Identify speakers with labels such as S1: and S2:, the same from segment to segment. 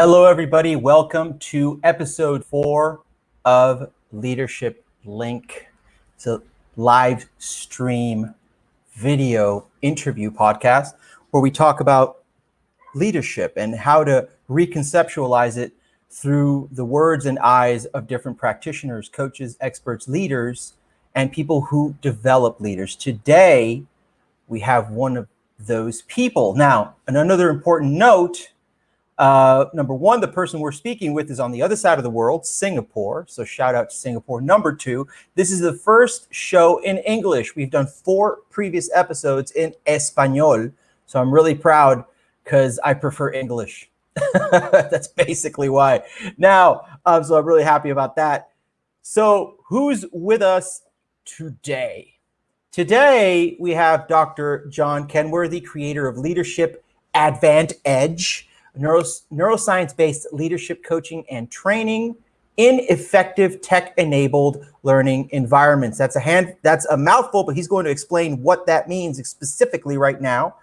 S1: Hello, everybody. Welcome to episode four of Leadership Link. It's a live stream video interview podcast where we talk about leadership and how to reconceptualize it through the words and eyes of different practitioners, coaches, experts, leaders, and people who develop leaders. Today, we have one of those people. Now, another important note uh, number one, the person we're speaking with is on the other side of the world, Singapore. So shout out to Singapore. Number two, this is the first show in English. We've done four previous episodes in Espanol. So I'm really proud because I prefer English. That's basically why. Now, um, so I'm really happy about that. So who's with us today? Today, we have Dr. John Kenworthy, creator of Leadership Advant Edge neuro, neuroscience-based leadership coaching and training in effective tech-enabled learning environments. That's a hand, that's a mouthful, but he's going to explain what that means specifically right now.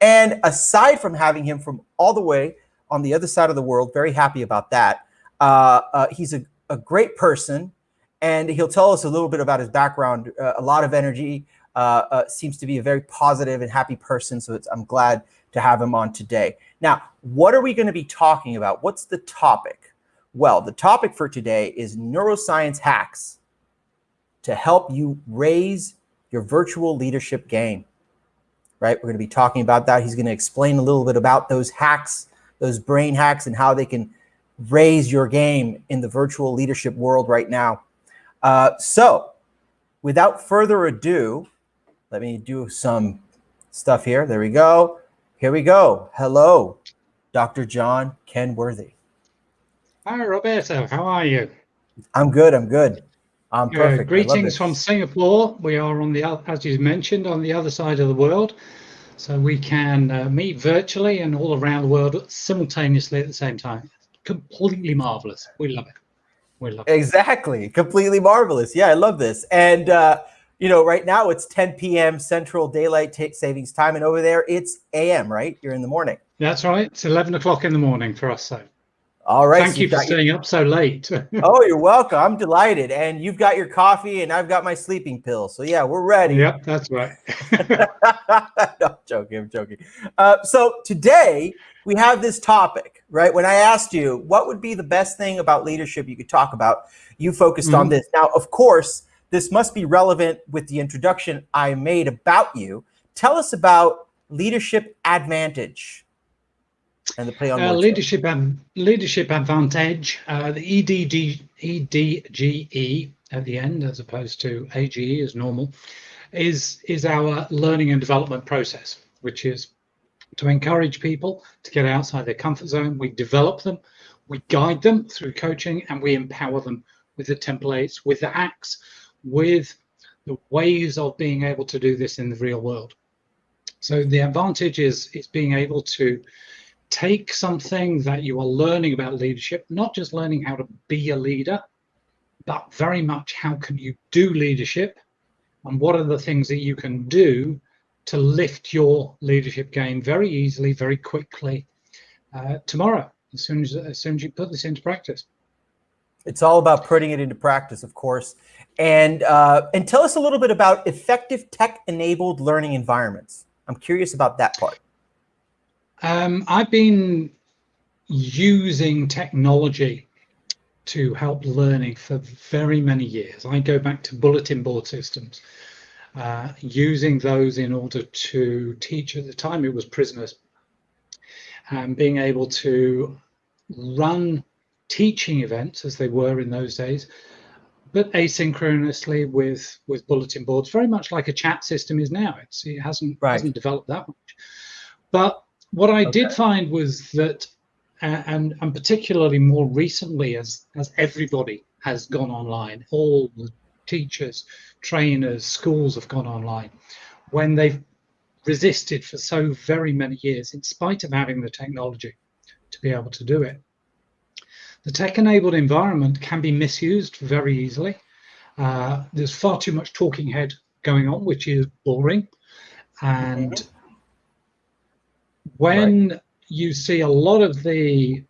S1: And aside from having him from all the way on the other side of the world, very happy about that. Uh, uh, he's a, a, great person, and he'll tell us a little bit about his background. Uh, a lot of energy, uh, uh, seems to be a very positive and happy person. So I'm glad to have him on today. Now, what are we going to be talking about? What's the topic? Well, the topic for today is neuroscience hacks to help you raise your virtual leadership game. Right? We're going to be talking about that. He's going to explain a little bit about those hacks, those brain hacks, and how they can raise your game in the virtual leadership world right now. Uh, so, without further ado, let me do some stuff here. There we go. Here we go. Hello, Dr. John Kenworthy.
S2: Hi, Roberto. How are you?
S1: I'm good. I'm good. I'm perfect.
S2: Uh, greetings from Singapore. We are on the, as you mentioned, on the other side of the world. So we can uh, meet virtually and all around the world simultaneously at the same time. Completely marvelous. We love it. We love it.
S1: Exactly. Completely marvelous. Yeah, I love this. And uh, you know, right now it's 10 p.m. Central Daylight Savings Time, and over there it's a.m. Right? You're in the morning.
S2: That's right. It's 11 o'clock in the morning for us. So.
S1: All right.
S2: Thank so you for staying your... up so late.
S1: oh, you're welcome. I'm delighted. And you've got your coffee, and I've got my sleeping pill. So yeah, we're ready.
S2: Yep, that's right.
S1: no, I'm joking. I'm joking. Uh, so today we have this topic, right? When I asked you what would be the best thing about leadership you could talk about, you focused mm -hmm. on this. Now, of course this must be relevant with the introduction I made about you. Tell us about Leadership Advantage and the play on
S2: uh, leadership and leadership advantage uh, the EDG, edge at the end as opposed to age as normal is is our learning and development process which is to encourage people to get outside their comfort zone we develop them we guide them through coaching and we empower them with the templates with the hacks with the ways of being able to do this in the real world. So the advantage is, is being able to take something that you are learning about leadership, not just learning how to be a leader, but very much how can you do leadership and what are the things that you can do to lift your leadership game very easily, very quickly uh, tomorrow, as soon as, as soon as you put this into practice.
S1: It's all about putting it into practice, of course. And, uh, and tell us a little bit about effective tech-enabled learning environments. I'm curious about that part.
S2: Um, I've been using technology to help learning for very many years. I go back to bulletin board systems, uh, using those in order to teach. At the time, it was prisoners, and being able to run teaching events as they were in those days, but asynchronously with with bulletin boards, very much like a chat system is now. It's, it hasn't right. hasn't developed that much. But what I okay. did find was that, uh, and and particularly more recently, as as everybody has gone online, all the teachers, trainers, schools have gone online, when they've resisted for so very many years, in spite of having the technology to be able to do it. The tech-enabled environment can be misused very easily. Uh, there's far too much talking head going on, which is boring. And when right. you see a lot of the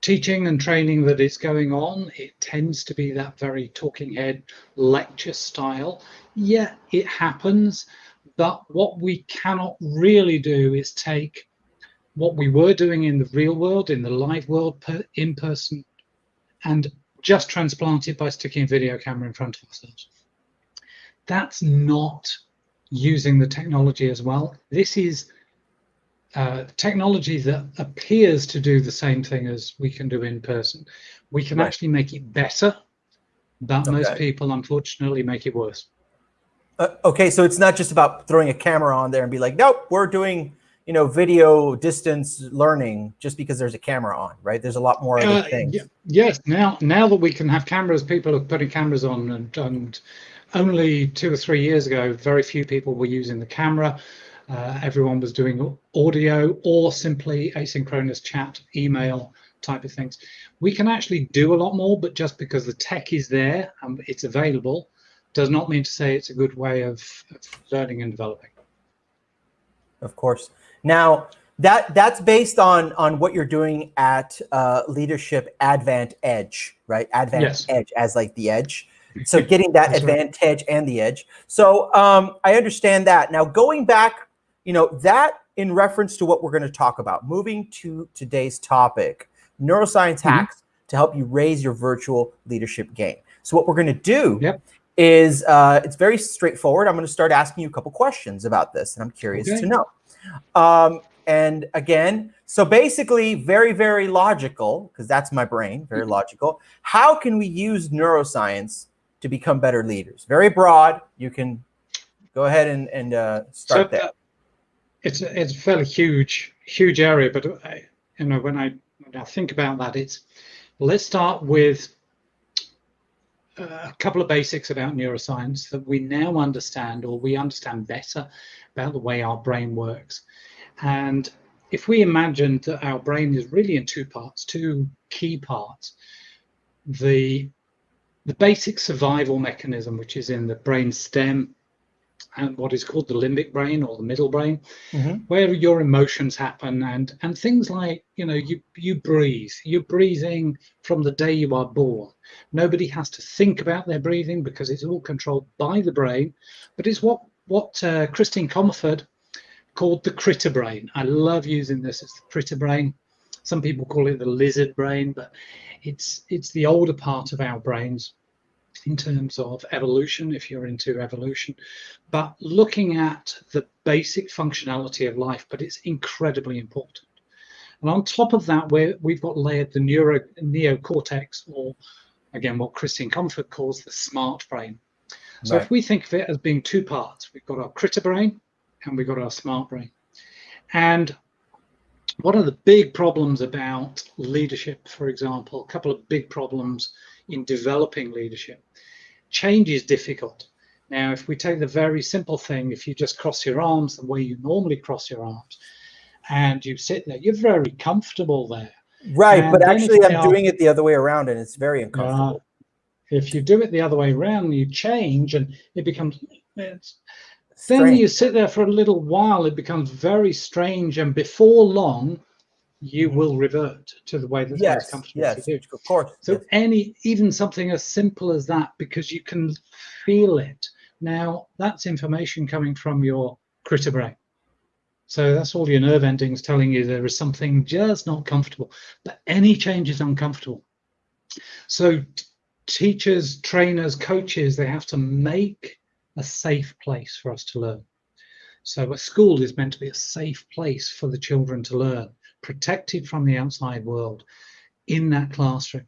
S2: teaching and training that is going on, it tends to be that very talking head lecture style. Yeah, it happens, but what we cannot really do is take what we were doing in the real world, in the live world, per, in person, and just transplant it by sticking a video camera in front of ourselves. That's not using the technology as well. This is uh, technology that appears to do the same thing as we can do in person. We can right. actually make it better, but okay. most people unfortunately make it worse.
S1: Uh, okay, so it's not just about throwing a camera on there and be like, nope, we're doing you know video distance learning just because there's a camera on, right? There's a lot more other uh, things.
S2: Yes, now now that we can have cameras, people are putting cameras on, and, and only two or three years ago, very few people were using the camera. Uh, everyone was doing audio or simply asynchronous chat, email type of things. We can actually do a lot more, but just because the tech is there and it's available, does not mean to say it's a good way of, of learning and developing.
S1: Of course. Now, that that's based on on what you're doing at uh, Leadership Advant Edge, right? Advant yes. Edge as like the edge. So getting that advantage right. and the edge. So um, I understand that. Now going back you know, that in reference to what we're going to talk about, moving to today's topic, neuroscience mm -hmm. hacks to help you raise your virtual leadership game. So what we're going to do yep. is uh, it's very straightforward. I'm going to start asking you a couple questions about this, and I'm curious okay. to know. Um, and again, so basically very, very logical, because that's my brain, very mm-hmm. logical. How can we use neuroscience to become better leaders? Very broad. You can go ahead and, and uh, start so, there. Uh,
S2: it's a, it's a fairly huge huge area, but I, you know when I when I think about that, it's let's start with a couple of basics about neuroscience that we now understand or we understand better about the way our brain works. And if we imagine that our brain is really in two parts, two key parts, the the basic survival mechanism, which is in the brain stem and what is called the limbic brain or the middle brain, mm-hmm. where your emotions happen and and things like you know you you breathe, you're breathing from the day you are born. Nobody has to think about their breathing because it's all controlled by the brain, but it's what what uh, Christine Comaford called the critter brain. I love using this It's the critter brain. Some people call it the lizard brain, but it's it's the older part of our brains in terms of evolution, if you're into evolution, but looking at the basic functionality of life, but it's incredibly important. And on top of that, we we've got layered the neuro, neocortex, or again, what Christine Comaford calls the smart brain. So right. if we think of it as being two parts, we've got our critter brain and we've got our smart brain. And one of the big problems about leadership, for example, a couple of big problems in developing leadership. Change is difficult. Now, if we take the very simple thing, if you just cross your arms the way you normally cross your arms, and you sit there, you're very comfortable there.
S1: Right, and but actually I'm are, doing it the other way around and it's very uncomfortable. Uh,
S2: if you do it the other way around, you change and it becomes, it's, then you sit there for a little while, it becomes very strange and before long, you mm-hmm. will revert to the way that's yes, most comfortable
S1: yes, to Of course.
S2: So
S1: yes.
S2: any even something as simple as that, because you can feel it. Now that's information coming from your critter brain. So that's all your nerve endings telling you there is something just not comfortable. But any change is uncomfortable. So teachers, trainers, coaches, they have to make a safe place for us to learn. So a school is meant to be a safe place for the children to learn protected from the outside world in that classroom.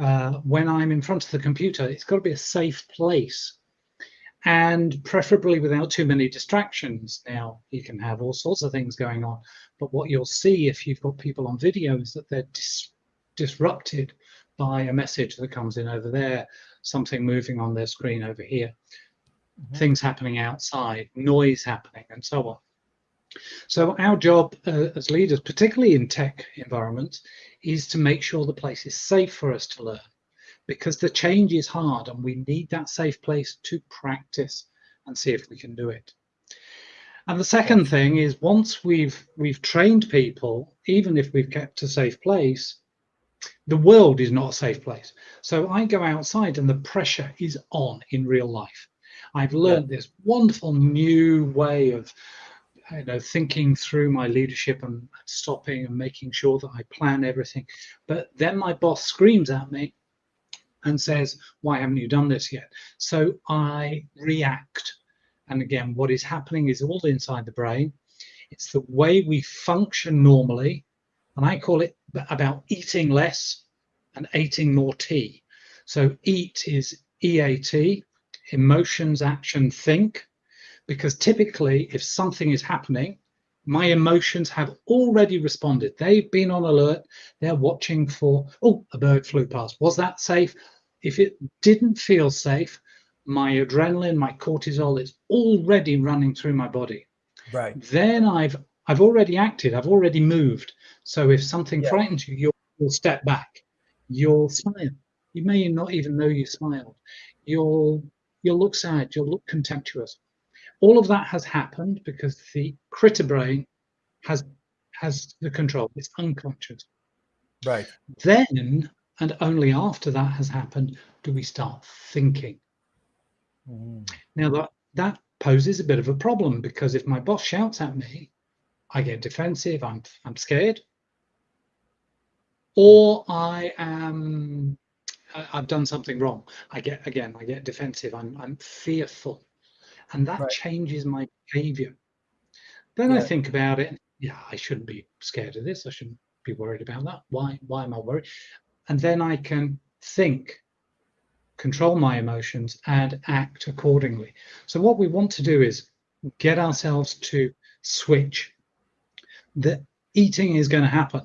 S2: Uh, when I'm in front of the computer, it's got to be a safe place and preferably without too many distractions. Now, you can have all sorts of things going on, but what you'll see if you've got people on video is that they're dis disrupted by a message that comes in over there, something moving on their screen over here, mm -hmm. things happening outside, noise happening, and so on. So our job uh, as leaders, particularly in tech environments, is to make sure the place is safe for us to learn because the change is hard and we need that safe place to practice and see if we can do it. And the second thing is once we've we've trained people, even if we've kept a safe place, the world is not a safe place. So I go outside and the pressure is on in real life. I've learned yeah. this wonderful new way of you know thinking through my leadership and stopping and making sure that I plan everything. But then my boss screams at me and says, why haven't you done this yet? So I react. And again, what is happening is all inside the brain. It's the way we function normally. And I call it about eating less and eating more tea. So eat is EAT, emotions, action, think, because typically if something is happening, my emotions have already responded. They've been on alert. They're watching for, oh, a bird flew past. Was that safe? If it didn't feel safe, my adrenaline, my cortisol is already running through my body.
S1: Right.
S2: Then I've I've already acted. I've already moved. So if something yeah. frightens you, you'll, you'll step back. You'll smile. You may not even know you smiled. You'll you'll look sad. You'll look contemptuous. All of that has happened because the critter brain has has the control. It's unconscious.
S1: Right.
S2: Then and only after that has happened do we start thinking. Mm. Now that that poses a bit of a problem because if my boss shouts at me, I get defensive. I'm I'm scared, or I am I've done something wrong. I get again. I get defensive. I'm I'm fearful and that right. changes my behavior. Then yeah. I think about it. Yeah, I shouldn't be scared of this. I shouldn't be worried about that. Why? Why am I worried? And then I can think, control my emotions, and act accordingly. So what we want to do is get ourselves to switch. That eating is going to happen.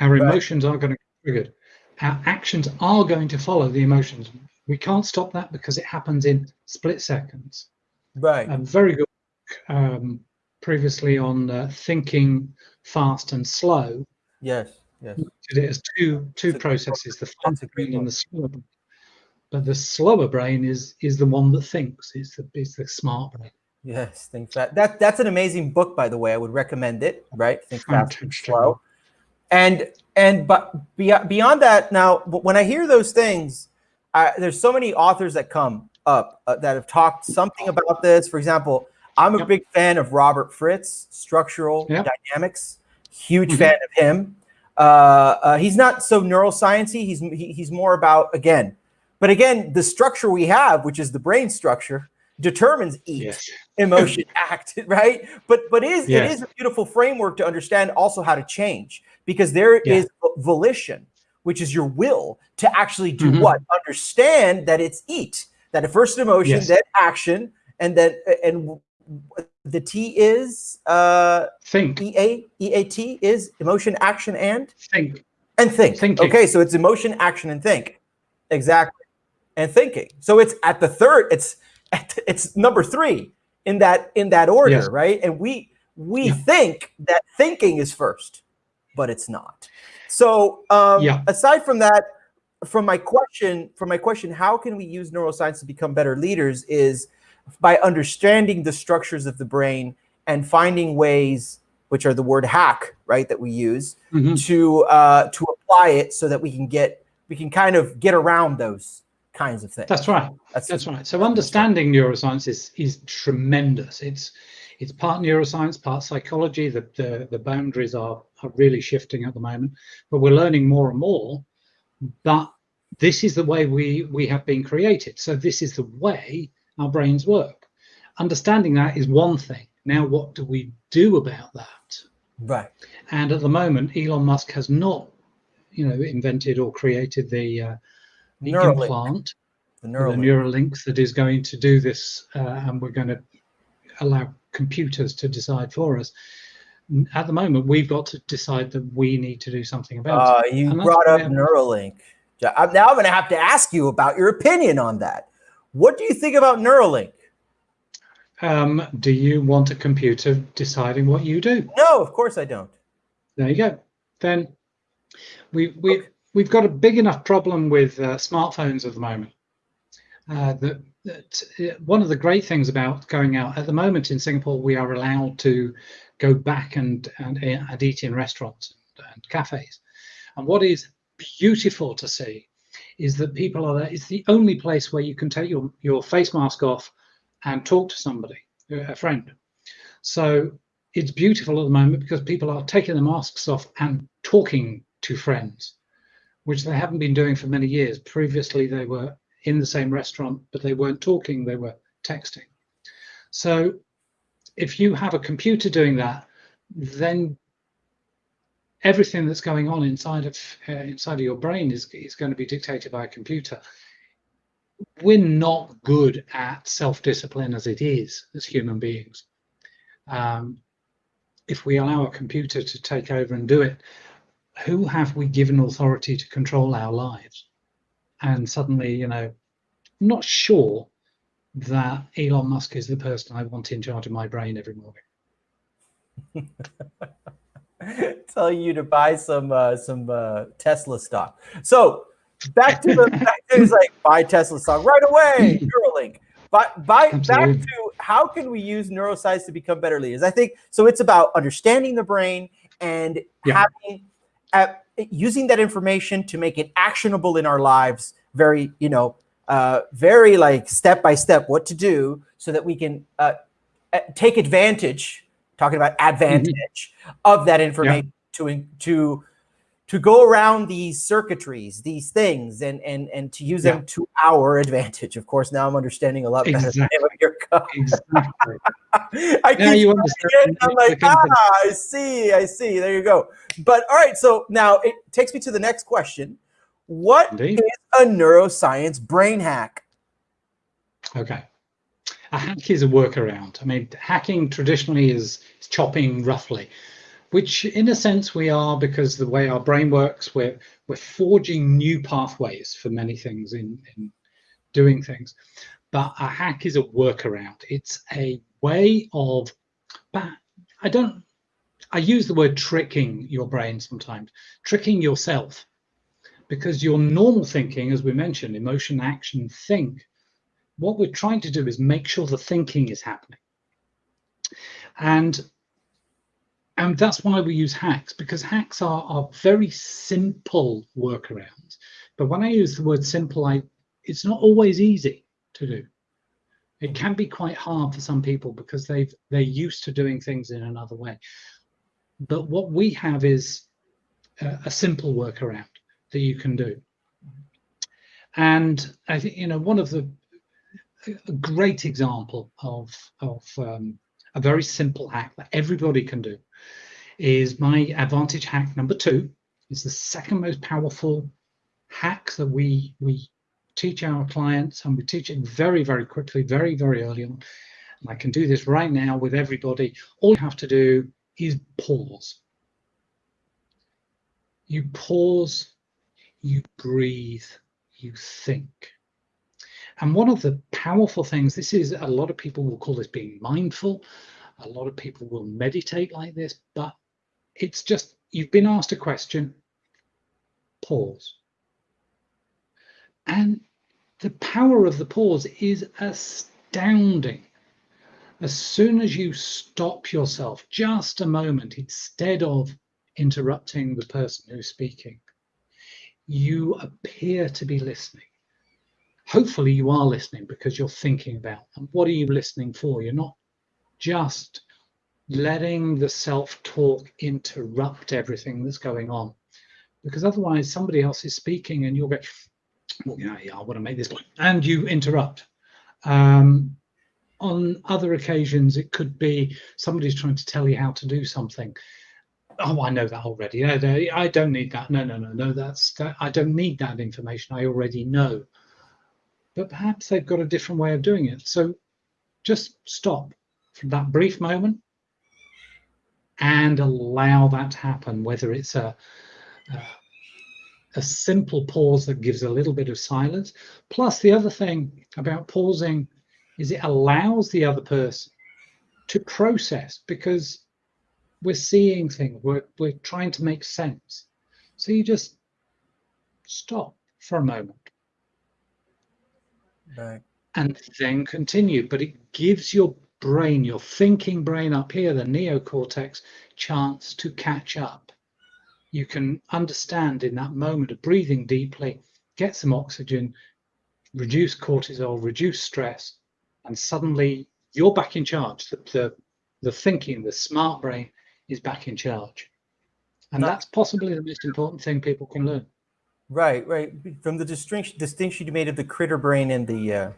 S2: Our right. emotions are going to be triggered. Our actions are going to follow the emotions. We can't stop that because it happens in split seconds.
S1: Right.
S2: Um, very good. Um, previously on uh, thinking fast and slow.
S1: Yes. Yes.
S2: It has two two processes: the fast brain and the slower. Brain. But the slower brain is is the one that thinks. It's the it's the smart brain.
S1: Yes, think that that that's an amazing book, by the way. I would recommend it. Right, think fast and slow. And and but beyond that, now when I hear those things, I, there's so many authors that come up uh, that have talked something about this. For example, I'm a yep. big fan of Robert Fritz, Structural yep. Dynamics. Huge mm -hmm. fan of him. Uh, uh, he's not so neurosciency. He's he, he's more about again, but again, the structure we have, which is the brain structure, determines each yes. emotion, act, right? But but is yes. it is a beautiful framework to understand also how to change because there yeah. is volition which is your will to actually do mm -hmm. what? Understand that it's eat. That at first emotion, yes. then action, and then and the T is uh
S2: think.
S1: E A E A T is emotion, action, and
S2: think.
S1: And think. Thinking. Okay, so it's emotion, action, and think. Exactly. And thinking. So it's at the third, it's it's number three in that in that order, yes. right? And we we yeah. think that thinking is first, but it's not. So um, yeah. aside from that, from my question, from my question, how can we use neuroscience to become better leaders is by understanding the structures of the brain and finding ways, which are the word hack, right, that we use mm -hmm. to uh, to apply it so that we can get we can kind of get around those kinds of things.
S2: That's right. That's, That's right. So understanding neuroscience is is tremendous. It's it's part neuroscience, part psychology. The, the, the boundaries are, are really shifting at the moment, but we're learning more and more. But this is the way we, we have been created. So this is the way our brains work. Understanding that is one thing. Now, what do we do about that?
S1: Right.
S2: And at the moment, Elon Musk has not, you know, invented or created the, uh, the Neuralink. implant, the Neuralink. the Neuralink that is going to do this, uh, and we're going to allow computers to decide for us. At the moment, we've got to decide that we need to do something about uh,
S1: it. You brought up Neuralink. Now I'm going to have to ask you about your opinion on that. What do you think about Neuralink?
S2: Um, do you want a computer deciding what you do?
S1: No, of course I don't.
S2: There you go. Then we we we've got a big enough problem with uh, smartphones at the moment uh, that that uh, one of the great things about going out at the moment in Singapore, we are allowed to go back and and, and eat in restaurants and cafes. And what is beautiful to see is that people are there. It's the only place where you can take your, your face mask off and talk to somebody, a friend. So it's beautiful at the moment because people are taking the masks off and talking to friends, which they haven't been doing for many years. Previously, they were in the same restaurant, but they weren't talking, they were texting. So if you have a computer doing that, then everything that's going on inside of uh, inside of your brain is, is going to be dictated by a computer. We're not good at self-discipline as it is as human beings. Um, if we allow a computer to take over and do it, who have we given authority to control our lives? And suddenly, you know, I'm not sure that Elon Musk is the person I want in charge of my brain every morning.
S1: Telling you to buy some uh, some uh, Tesla stock. So back to the back to like buy Tesla stock right away. Neuralink. But by back to how can we use neuroscience to become better leaders? I think so. It's about understanding the brain and yeah. having uh, using that information to make it actionable in our lives. Very, you know, uh, very like step by step what to do so that we can uh, take advantage. Talking about advantage mm -hmm. of that information yeah. to to to go around these circuitries, these things, and and and to use yeah. them to our advantage. Of course, now I'm understanding a lot exactly. better what you're exactly. I now you understand. I'm like, ah, I see, I see. There you go. But all right, so now it takes me to the next question. What Indeed. is a neuroscience brain hack?
S2: Okay. A hack is a workaround. I mean, hacking traditionally is, is chopping roughly which in a sense we are because the way our brain works, we're, we're forging new pathways for many things in, in doing things. But a hack is a workaround. It's a way of, I don't, I use the word tricking your brain sometimes, tricking yourself because your normal thinking, as we mentioned, emotion, action, think, what we're trying to do is make sure the thinking is happening. And and that's why we use hacks because hacks are, are very simple workarounds. But when i use the word simple i it's not always easy to do. It can be quite hard for some people because they've they're used to doing things in another way. But what we have is a, a simple workaround that you can do. And i think you know one of the a great example of of um, a very simple hack that everybody can do is my advantage hack number two. It's the second most powerful hack that we we teach our clients and we teach it very, very quickly, very, very early on. And I can do this right now with everybody. All you have to do is pause. You pause, you breathe, you think. And one of the powerful things, this is a lot of people will call this being mindful. A lot of people will meditate like this, but it's just you've been asked a question, pause. And the power of the pause is astounding. As soon as you stop yourself just a moment instead of interrupting the person who's speaking, you appear to be listening. Hopefully you are listening because you're thinking about and what are you listening for? You're not just letting the self-talk interrupt everything that's going on. Because otherwise somebody else is speaking and you'll go, well, yeah, yeah, I want to make this point. And you interrupt. Um, on other occasions, it could be somebody's trying to tell you how to do something. Oh, I know that already. I don't need that. No, no, no, no. That's that, I don't need that information. I already know. But perhaps they've got a different way of doing it. So just stop for that brief moment and allow that to happen, whether it's a, a, a simple pause that gives a little bit of silence. Plus, the other thing about pausing is it allows the other person to process because we're seeing things, we're, we're trying to make sense. So you just stop for a moment. Right. And then continue, but it gives your brain, your thinking brain up here, the neocortex, chance to catch up. you can understand in that moment of breathing deeply, get some oxygen, reduce cortisol, reduce stress, and suddenly you're back in charge. The, the, the thinking, the smart brain is back in charge. And that's possibly the most important thing people can learn.
S1: Right, right. From the distinction distinction you made of the critter brain and the uh,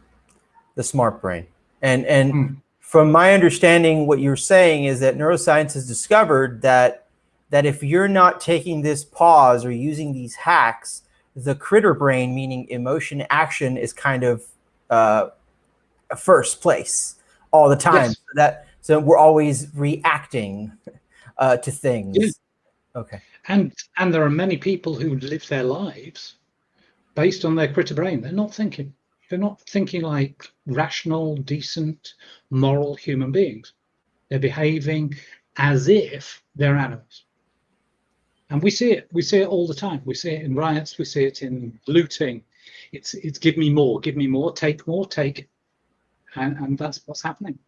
S1: the smart brain, and and mm. From my understanding, what you're saying is that neuroscience has discovered that that if you're not taking this pause or using these hacks, the critter brain, meaning emotion action, is kind of uh, first place all the time. Yes. So that so we're always reacting uh, to things. Okay.
S2: And and there are many people who live their lives based on their critter brain. They're not thinking. They're not thinking like rational, decent, moral human beings. They're behaving as if they're animals. And we see it. We see it all the time. We see it in riots. We see it in looting. It's it's give me more, give me more, take more, take. And, and that's what's happening.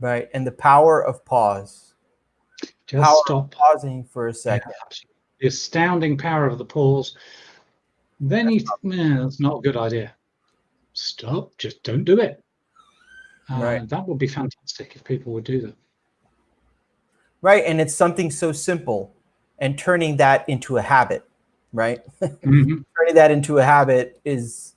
S1: Right. And the power of pause
S2: just power stop
S1: pausing for a second. Yeah,
S2: the astounding power of the pause. Then you, man, that's not a good idea. Stop. Just don't do it. Uh, right. That would be fantastic if people would do that.
S1: Right, and it's something so simple, and turning that into a habit, right? Mm -hmm. turning that into a habit is,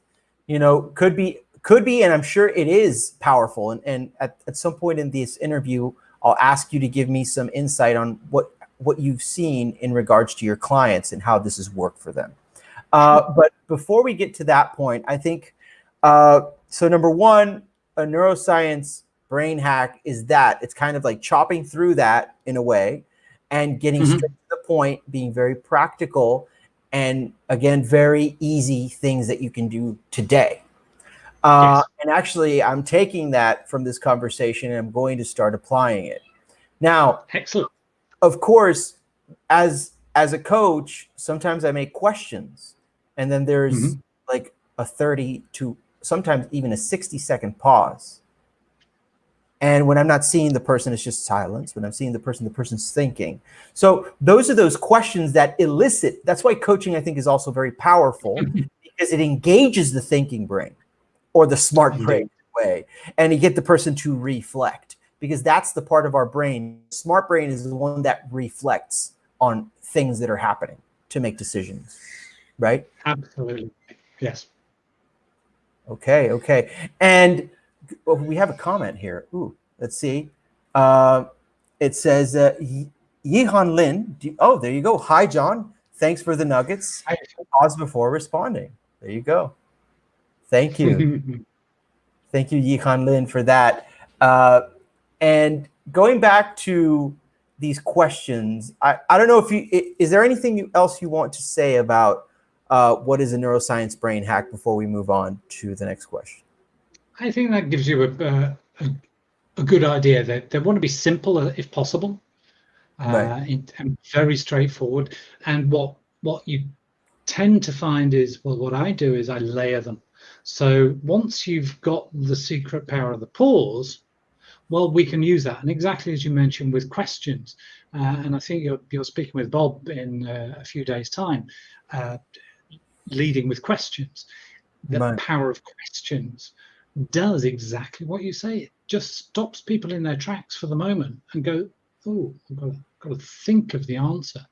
S1: you know, could be could be, and I'm sure it is powerful. And, and at, at some point in this interview, I'll ask you to give me some insight on what, what you've seen in regards to your clients and how this has worked for them. Uh, but before we get to that point, I think, uh, so number one, a neuroscience brain hack is that it's kind of like chopping through that in a way and getting mm -hmm. straight to the point, being very practical, and again, very easy things that you can do today. Uh, yes. And actually, I'm taking that from this conversation and I'm going to start applying it. Now,
S2: excellent.
S1: Of course, as as a coach, sometimes I make questions, and then there's mm -hmm. like a 30 to sometimes even a 60 second pause. And when I'm not seeing the person, it's just silence. When I'm seeing the person, the person's thinking. So those are those questions that elicit. That's why coaching, I think, is also very powerful because it engages the thinking brain or the smart brain way, and you get the person to reflect because that's the part of our brain. Smart brain is the one that reflects on things that are happening to make decisions, right?
S2: Absolutely. Yes.
S1: Okay. Okay. And well, we have a comment here. Ooh, let's see. Uh, it says, uh, Yihan Lin. You, oh, there you go. Hi, John. Thanks for the nuggets. Pause before responding. There you go. Thank you. Thank you, Yihan Lin, for that. Uh, and going back to these questions, I, I don't know if you, is there anything else you want to say about uh, what is a neuroscience brain hack before we move on to the next question?
S2: I think that gives you a, a, a good idea that they want to be simple if possible uh, right. and very straightforward. And what, what you tend to find is, well, what I do is I layer them. So once you've got the secret power of the pause, well, we can use that. And exactly as you mentioned with questions, uh, and I think you're, you're speaking with Bob in uh, a few days' time, uh, leading with questions. The right. power of questions does exactly what you say. It just stops people in their tracks for the moment and go, oh, I've got to, got to think of the answer.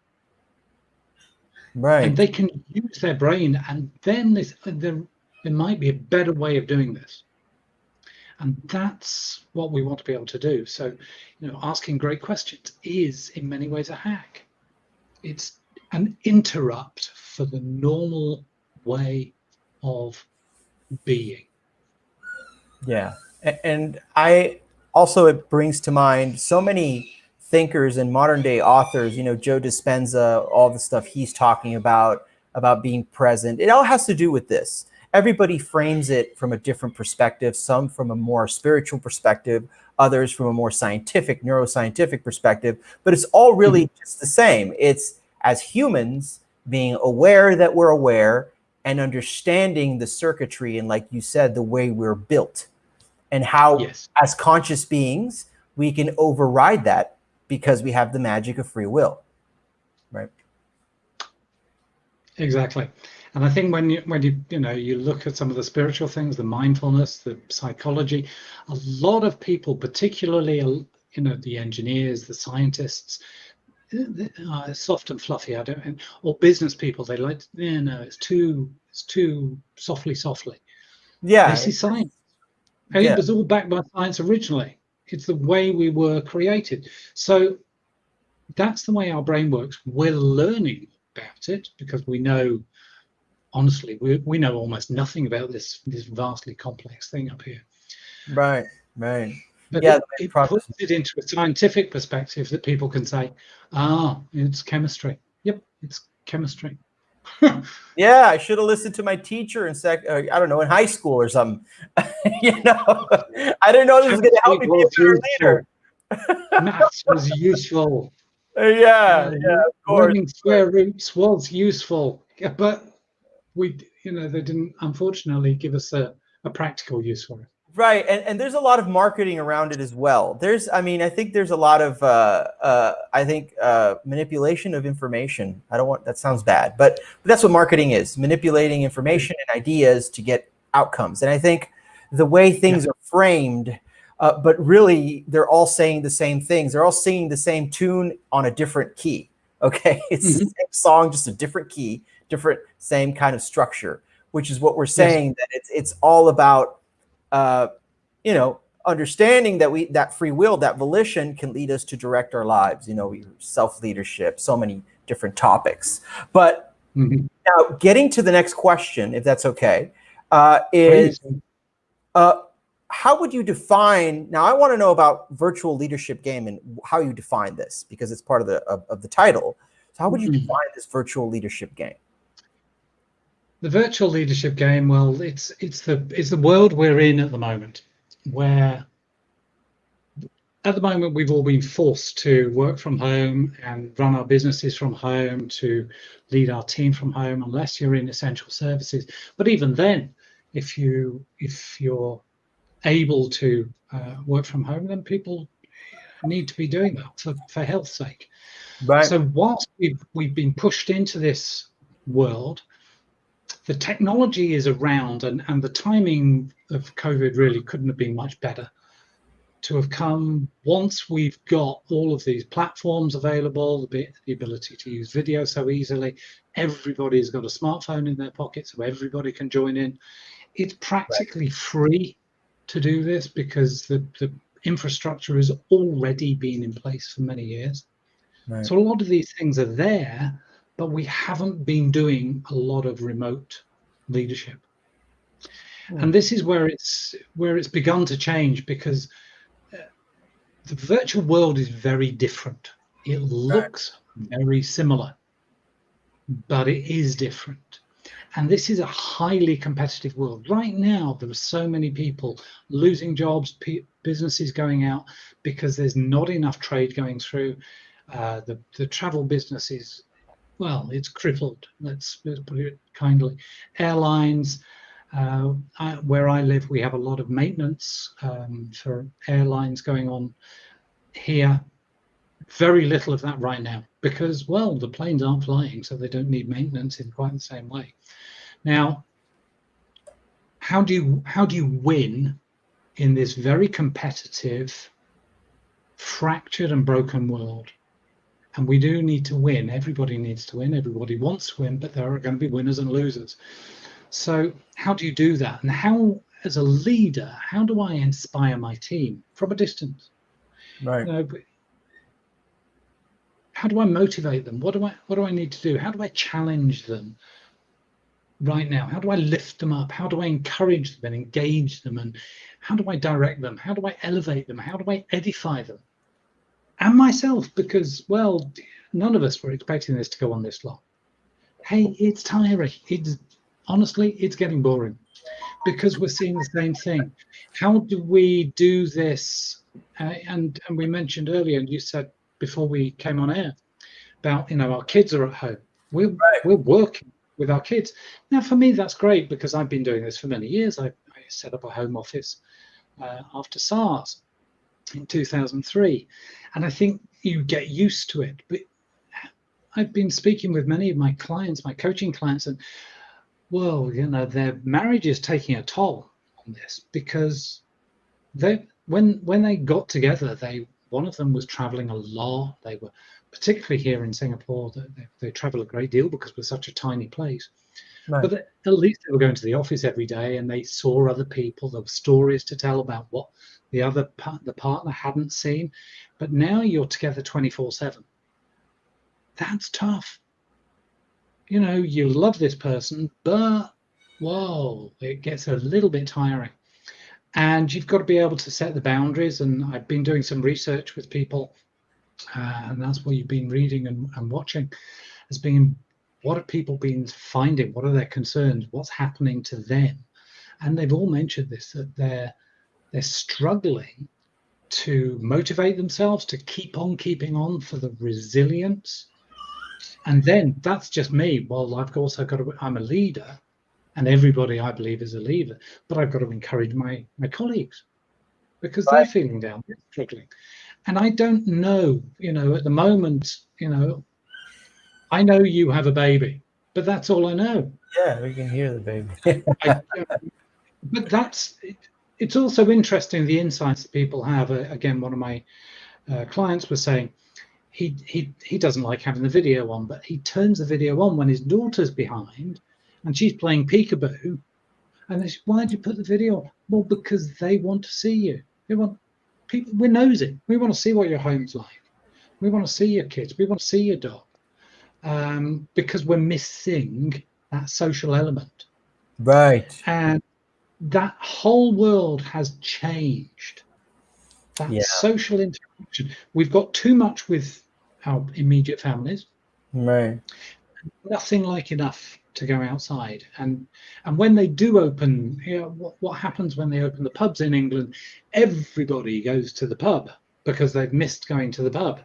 S1: Right.
S2: And they can use their brain and then they're there might be a better way of doing this. And that's what we want to be able to do. So, you know, asking great questions is in many ways a hack. It's an interrupt for the normal way of being.
S1: Yeah. And I also, it brings to mind so many thinkers and modern day authors, you know, Joe Dispenza, all the stuff he's talking about, about being present. It all has to do with this everybody frames it from a different perspective, some from a more spiritual perspective, others from a more scientific, neuroscientific perspective, but it's all really mm -hmm. just the same. It's as humans being aware that we're aware and understanding the circuitry and like you said, the way we're built and how yes. as conscious beings, we can override that because we have the magic of free will, right?
S2: Exactly. And I think when you when you you know you look at some of the spiritual things, the mindfulness, the psychology, a lot of people, particularly you know the engineers, the scientists, uh, soft and fluffy. I don't, or business people, they like, yeah, no, it's too, it's too softly, softly.
S1: Yeah,
S2: this is science. And yeah. it was all backed by science originally. It's the way we were created. So that's the way our brain works. We're learning about it because we know honestly, we, we know almost nothing about this this vastly complex thing up here.
S1: Right, right.
S2: But yeah, it, it puts it into a scientific perspective that people can say, ah, it's chemistry. Yep, it's chemistry.
S1: yeah, I should have listened to my teacher in sec. Uh, I don't know in high school or something. you know, I didn't know this was going to help me be a better leader.
S2: Maths was useful.
S1: Uh, yeah, uh, yeah, of course. Learning
S2: square roots was useful, yeah, but we, you know, they didn't unfortunately give us a, a practical use for it.
S1: Right, and, and there's a lot of marketing around it as well. There's, I mean, I think there's a lot of, uh, uh, I think, uh, manipulation of information. I don't want, that sounds bad, but, but that's what marketing is, manipulating information and ideas to get outcomes. And I think the way things yeah. are framed, uh, but really they're all saying the same things. They're all singing the same tune on a different key, okay? It's mm -hmm. the same song, just a different key different, same kind of structure, which is what we're saying yes. that it's it's all about, uh, you know, understanding that we that free will, that volition can lead us to direct our lives. You know, self leadership, so many different topics. But mm -hmm. now, getting to the next question, if that's okay, uh, is. Uh, how would you define now i want to know about virtual leadership game and how you define this because it's part of the of, of the title so how would you mm-hmm. define this virtual leadership game
S2: the virtual leadership game, well, it's it's the it's the world we're in at the moment, where at the moment we've all been forced to work from home and run our businesses from home, to lead our team from home, unless you're in essential services. But even then, if you if you're able to uh, work from home, then people need to be doing that for, for health's sake. Right. So whilst we've we've been pushed into this world, the technology is around and, and the timing of COVID really couldn't have been much better to have come once we've got all of these platforms available, the, the ability to use video so easily, everybody's got a smartphone in their pocket so everybody can join in. It's practically right. free to do this because the, the infrastructure has already been in place for many years. Right. So a lot of these things are there, but we haven't been doing a lot of remote leadership. Mm. And this is where it's where it's begun to change because uh, the virtual world is very different. It looks very similar, but it is different. And this is a highly competitive world. Right now, there are so many people losing jobs, businesses going out because there's not enough trade going through. Uh, the, the travel business is well, it's crippled, let's, let's put it kindly. Airlines, uh, I, where I live, we have a lot of maintenance um, for airlines going on here. Very little of that right now because, well, the planes aren't flying, so they don't need maintenance in quite the same way. Now, how do you how do you win in this very competitive, fractured and broken world? And we do need to win. Everybody needs to win. Everybody wants to win, but there are going to be winners and losers. So how do you do that? And how, as a leader, how do I inspire my team from a distance?
S1: Right. You know,
S2: how do I motivate them? What do I what do I need to do? How do I challenge them right now? How do I lift them up? How do I encourage them and engage them? And how do I direct them? How do I elevate them? How do I edify them? And myself because well none of us were expecting this to go on this long. Hey it's tiring. It's honestly it's getting boring because we're seeing the same thing. How do we do this? Uh, and and we mentioned earlier and you said before we came on air about you know our kids are at home. We're right. we're working with our kids. Now for me that's great because i've been doing this for many years. I, I set up a home office uh, after sars in 2003 and i think you get used to it but I've been speaking with many of my clients, my coaching clients, and well, you know, their marriage is taking a toll on this because they when when they got together, they one of them was traveling a lot. They were particularly here in Singapore, they, they travel a great deal because we're such a tiny place. Right. But at least they were going to the office every day and they saw other people. There were stories to tell about what the other the partner hadn't seen. But now you're together 24 7. That's tough. You know, you love this person, but whoa, it gets a little bit tiring. And you've got to be able to set the boundaries. And I've been doing some research with people, uh, and that's what you've been reading and, and watching, has been what have people been finding? What are their concerns? What's happening to them? And they've all mentioned this that they're they're struggling to motivate themselves to keep on keeping on for the resilience. And then that's just me. Well, I've also got to, I'm a leader and everybody I believe is a leader, but I've got to encourage my, my colleagues because right. they're feeling down, they're struggling. And I don't know, you know, at the moment, you know, I know you have a baby, but that's all I know.
S1: Yeah, we can hear the baby.
S2: I, but that's, it's also interesting the insights that people have. Uh, again, one of my uh, clients was saying he he he doesn't like having the video on, but he turns the video on when his daughter's behind, and she's playing peekaboo, and they say, "Why did you put the video on?" Well, because they want to see you. They want people. We're nosy. We want to see what your home's like. We want to see your kids. We want to see your dog, um, because we're missing that social element.
S1: Right.
S2: And that whole world has changed. That yeah. social interaction. We've got too much with our immediate families.
S1: Right.
S2: Nothing like enough to go outside. And and when they do open, you know, what, what happens when they open the pubs in England? Everybody goes to the pub because they've missed going to the pub.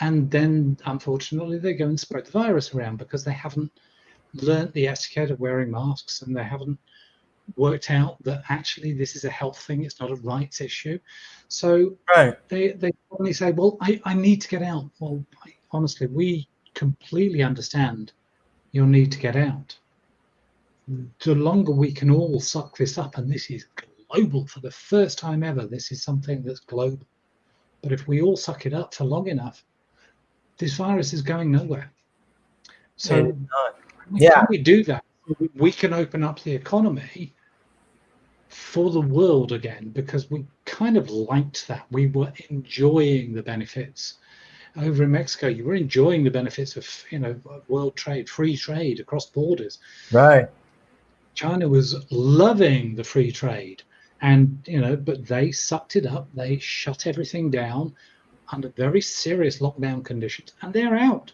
S2: And then unfortunately they go and spread the virus around because they haven't learnt the etiquette of wearing masks and they haven't worked out that actually this is a health thing it's not a rights issue so
S1: right.
S2: they they only say well I, I need to get out well honestly we completely understand your need to get out. The longer we can all suck this up and this is global for the first time ever this is something that's global. But if we all suck it up for long enough this virus is going nowhere. So
S1: yeah.
S2: we do that. We can open up the economy for the world again because we kind of liked that. We were enjoying the benefits. Over in Mexico, you were enjoying the benefits of you know world trade, free trade across borders.
S1: Right.
S2: China was loving the free trade, and you know, but they sucked it up. They shut everything down under very serious lockdown conditions, and they're out.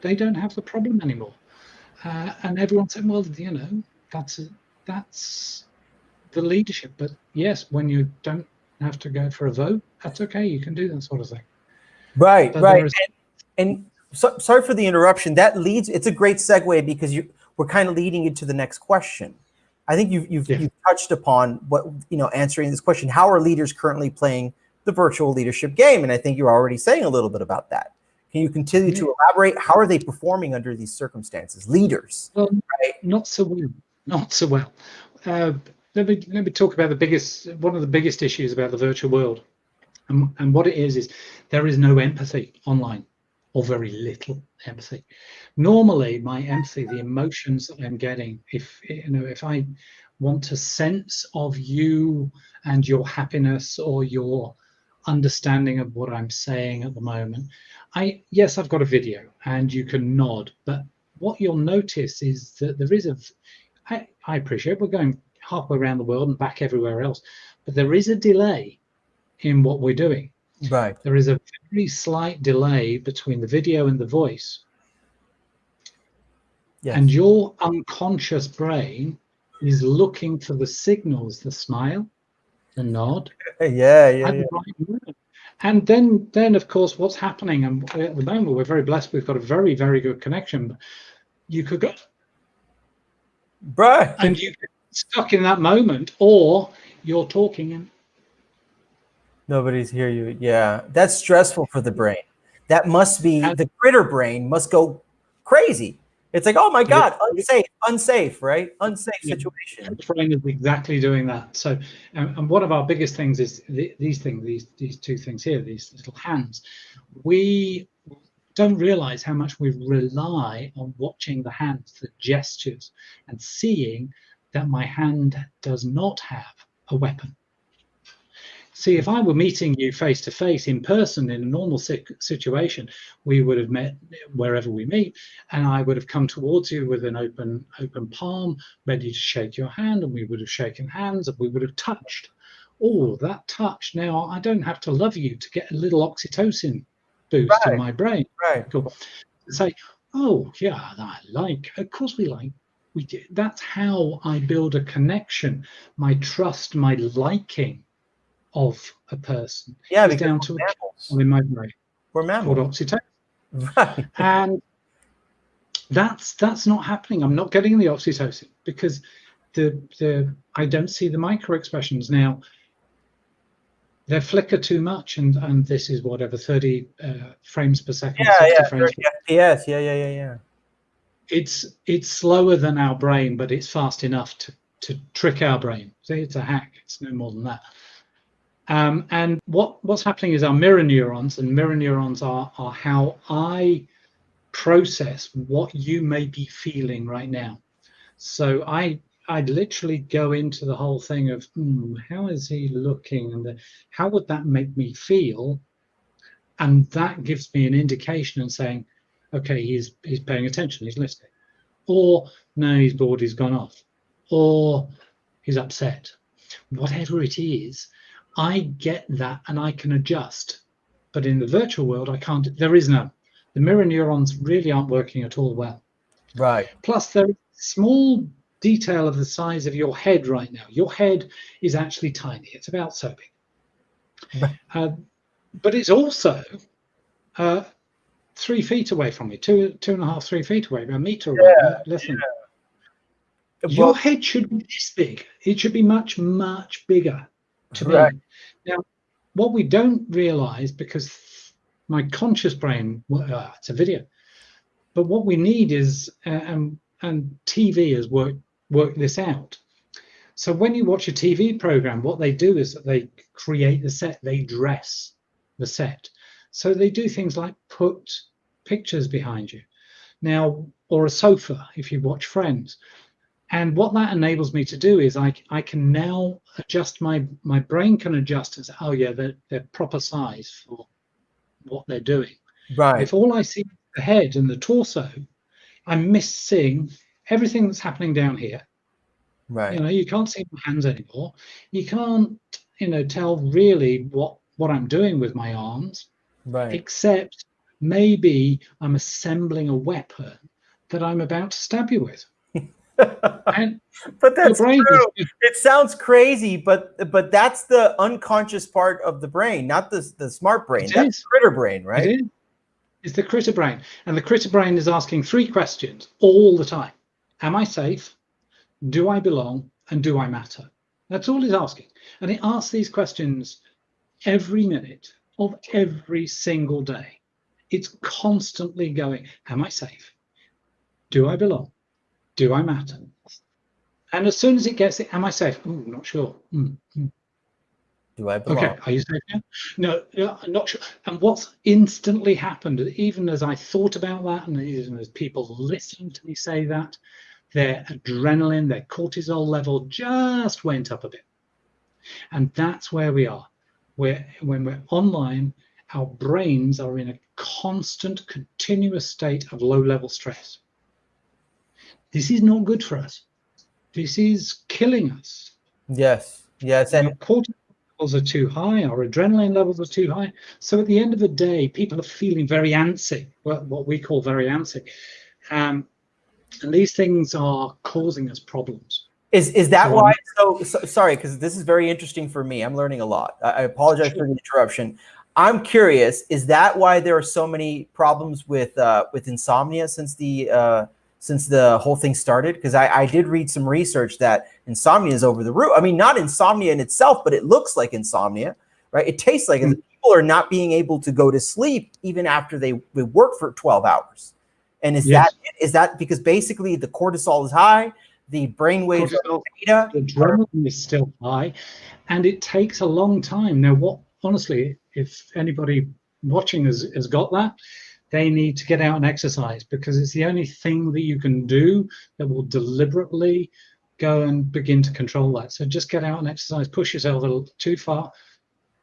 S2: They don't have the problem anymore. Uh, and everyone said, well, you know, that's a, that's the leadership. But yes, when you don't have to go for a vote, that's okay. You can do that sort of thing.
S1: Right, right. And, and so, sorry for the interruption. That leads. It's a great segue because you we're kind of leading into the next question. I think you've you've, yeah. you've touched upon what you know answering this question. How are leaders currently playing the virtual leadership game? And I think you're already saying a little bit about that. Can you continue yeah. to elaborate? How are they performing under these circumstances? Leaders,
S2: well, right? Not so well. Not so well. Uh, let me let me talk about the biggest one of the biggest issues about the virtual world, and, and what it is is there is no empathy online, or very little empathy. Normally, my empathy, the emotions that I'm getting, if you know, if I want a sense of you and your happiness or your understanding of what I'm saying at the moment. I yes, I've got a video and you can nod, but what you'll notice is that there is a I, I appreciate we're going halfway around the world and back everywhere else, but there is a delay in what we're doing.
S1: Right.
S2: There is a very slight delay between the video and the voice. Yes. And your unconscious brain is looking for the signals, the smile, the nod.
S1: Yeah, yeah, yeah.
S2: And then, then of course, what's happening? And at the moment, we're very blessed. We've got a very, very good connection. You could go,
S1: right,
S2: and you stuck in that moment, or you're talking and
S1: nobody's hear you. Yeah, that's stressful for the brain. that must be the critter brain must go crazy. It's like, oh my God, unsafe, unsafe, right? Unsafe situation.
S2: The brain is exactly doing that. So, and, and one of our biggest things is the, these things, these these two things here, these little hands. We don't realize how much we rely on watching the hands, the gestures, and seeing that my hand does not have a weapon. See, if hmm. I were meeting you face to face in person in a normal situation, we would have met wherever we meet, and I would have come towards you with an open open palm, ready to shake your hand, and we would have shaken hands, and we would have touched. Oh, that touch! Now I don't have to love you to get a little oxytocin boost
S1: Right.
S2: in my brain.
S1: Right.
S2: Cool. Say, oh yeah, I like. Of course we like. We do. That's how I build a connection. My trust, my liking of a person.
S1: Yeah, because
S2: down
S1: we're
S2: to a
S1: mammals.
S2: in my brain
S1: We're
S2: called oxytocin.
S1: Right.
S2: and that's that's not happening. I'm not getting the oxytocin because the the i don't see the micro expressions now they flicker too much and and this is whatever 30 uh, frames per second
S1: Yeah,
S2: 60
S1: yeah,
S2: frames per-
S1: yes, yeah, yeah, yeah, yeah.
S2: it's it's slower than our brain but it's fast enough to to trick our brain. See it's a hack. It's no more than that um, and what what's happening is our mirror neurons and mirror neurons are are how i process what you may be feeling right now. So i i literally go into the whole thing of hmm, how is he looking? And the, how would that make me feel? And that gives me an indication and saying okay he's he's paying attention he's listening. Or no he's bored he's gone off. Or he's upset. Whatever it is i get that and i can adjust. But in the virtual world i can't there is none. The mirror neurons really aren't working at all well.
S1: Right.
S2: plus there is small detail of the size of your head right now. Your head is actually tiny. It's about so big
S1: Right.
S2: uh, but it's also uh, three feet away from me two two and a half three feet away a meter away.
S1: Yeah,
S2: listen your
S1: Well,
S2: head should be this big. It should be much, much bigger to be.
S1: Right.
S2: Now, what we don't realize, because my conscious brain, uh, it's a video, but what we need is, uh, and, and TV has worked, worked this out. So when you watch a TV program, what they do is that they create the set, they dress the set. So they do things like put pictures behind you. Now, or a sofa, if you watch Friends. And what that enables me to do is I, I can now adjust my my brain can adjust say, oh yeah, they're, they're proper size for what they're doing.
S1: right.
S2: If all I see is the head and the torso, I'm missing everything that's happening down here.
S1: Right.
S2: You know, you can't see my hands anymore. You can't, you know, tell really what what I'm doing with my arms,
S1: Right.
S2: except maybe I'm assembling a weapon that I'm about to stab you with. And
S1: but that's true.
S2: is
S1: It sounds crazy, but but that's the unconscious part of the brain, not the the smart brain. That's
S2: is.
S1: critter brain, right?
S2: It is. It's the critter brain. And the critter brain is asking three questions all the time Am I safe? Do I belong? And do I matter? That's all it's asking. And it asks these questions every minute of every single day. It's constantly going Am I safe? Do I belong? Do I matter? And as soon as it gets it, Am I safe? Not sure. Mm, mm.
S1: Do I belong?
S2: Okay, are you safe now? No, I'm not sure. And what's instantly happened, even as I thought about that, and even as people listened to me say that, their adrenaline, their cortisol level just went up a bit. And that's where we are. Where when we're online, our brains are in a constant, continuous state of low-level stress. This is not good for us. This is killing us.
S1: Yes. Yes.
S2: Our
S1: And
S2: cortisol levels are too high, our adrenaline levels are too high. So at the end of the day, people are feeling very antsy, well, what we call very antsy. Um, and these things are causing us problems.
S1: is is that
S2: Go
S1: why? So, so sorry, because this is very interesting for me. I'm learning a lot. I, I apologize for the interruption. I'm curious. Is that why there are so many problems with uh, with insomnia since the uh, since the whole thing started? Because I, I did read some research that insomnia is over the roof. I mean, not insomnia in itself, but it looks like insomnia, right? It tastes like it.
S2: Mm.
S1: people are not being able to go to sleep even after they, they work for 12 hours. And is yes. that is that because basically the cortisol is high, the brain waves
S2: cortisol, beta, the adrenaline is still high, and it takes a long time. Now, what honestly, if anybody watching has, has got that, they need to get out and exercise because it's the only thing that you can do that will deliberately go and begin to control that. So just get out and exercise, push yourself a little too far,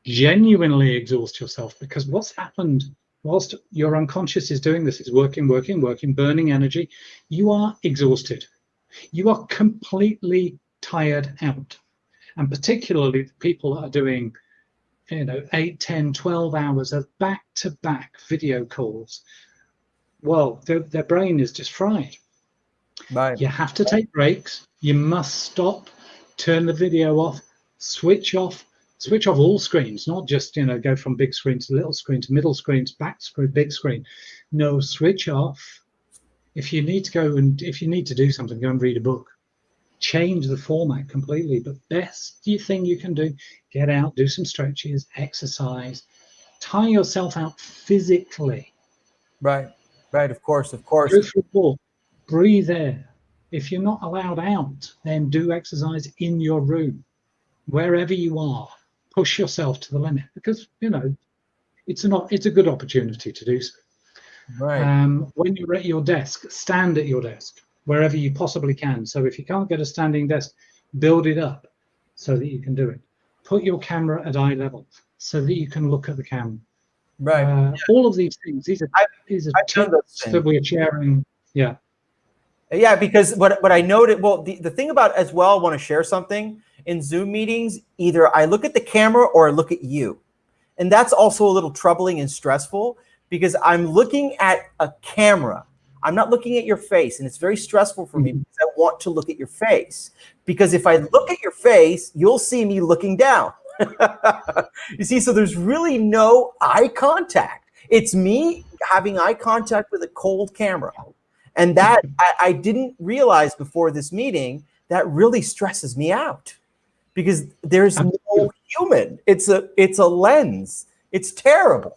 S2: genuinely exhaust yourself because what's happened whilst your unconscious is doing this, is working, working, working, burning energy, you are exhausted. You are completely tired out. And particularly the people that are doing you know, 8, 10, 12 hours of back-to-back -back video calls, well, their, their brain is just fried. Right. You have to take breaks. You must stop, turn the video off, switch off, switch off all screens, not just you know go from big screen to little screen to middle screen to back screen, big screen. No, switch off. If you need to go and if you need to do something, go and read a book. Change the format completely. But best thing you can do, get out, do some stretches, exercise, tire yourself out physically.
S1: Right, right. Of course, of course.
S2: Go for a walk, breathe air. If you're not allowed out, then do exercise in your room, wherever you are push yourself to the limit because you know it's not it's a good opportunity to do so. Right. Um, when you're at your desk, stand at your desk wherever you possibly can. So if you can't get a standing desk, build it up so that you can do it. Put your camera at eye level so that you can look at the camera. Right. Uh, yeah. All of these things. These are I, these are tips that we're sharing. Yeah.
S1: Yeah, because what what I noted. Well, the the thing about as well, I want to share something in Zoom meetings, either I look at the camera or I look at you. And that's also a little troubling and stressful because I'm looking at a camera. I'm not looking at your face. And it's very stressful for me mm-hmm. because I want to look at your face. Because if I look at your face, you'll see me looking down. you see, so there's really no eye contact. It's me having eye contact with a cold camera. And that I, I didn't realize before this meeting, that really stresses me out because there's no human. It's a it's a lens. It's terrible.